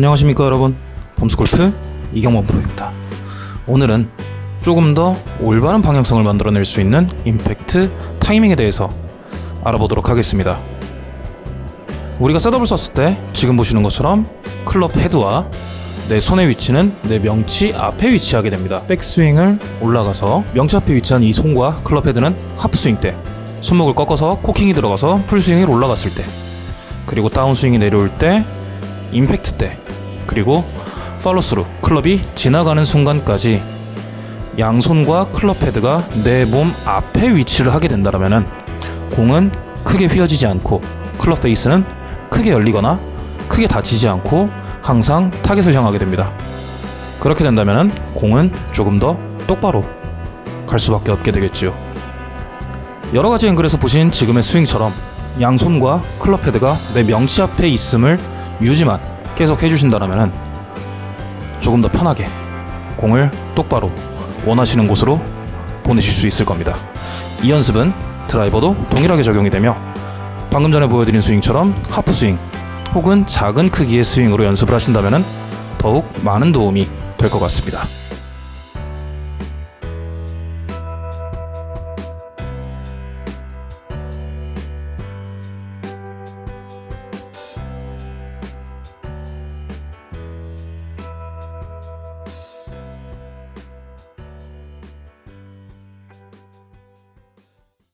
안녕하십니까 여러분. 범스골프 이경범 프로입니다. 오늘은 조금 더 올바른 방향성을 만들어낼 수 있는 임팩트 타이밍에 대해서 알아보도록 하겠습니다. 우리가 setup을 섰을 때 지금 보시는 것처럼 클럽 헤드와 내 손의 위치는 내 명치 앞에 위치하게 됩니다. 백스윙을 올라가서 명치 앞에 위치한 이 손과 클럽 헤드는 하프스윙 때 손목을 꺾어서 코킹이 들어가서 풀스윙이 올라갔을 때 그리고 다운스윙이 내려올 때 임팩트 때 그리고 팔로스루 클럽이 지나가는 순간까지 양손과 클럽 헤드가 내 몸 앞에 위치를 하게 된다면 공은 크게 휘어지지 않고 클럽 페이스는 크게 열리거나 크게 닫히지 않고 항상 타겟을 향하게 됩니다. 그렇게 된다면 공은 조금 더 똑바로 갈 수밖에 없게 되겠지요. 여러 가지 앵글에서 보신 지금의 스윙처럼 양손과 클럽 헤드가 내 명치 앞에 있음을 유지만 계속 해주신다면 조금 더 편하게 공을 똑바로 원하시는 곳으로 보내실 수 있을 겁니다. 이 연습은 드라이버도 동일하게 적용이 되며 방금 전에 보여드린 스윙처럼 하프 스윙 혹은 작은 크기의 스윙으로 연습을 하신다면 더욱 많은 도움이 될 것 같습니다.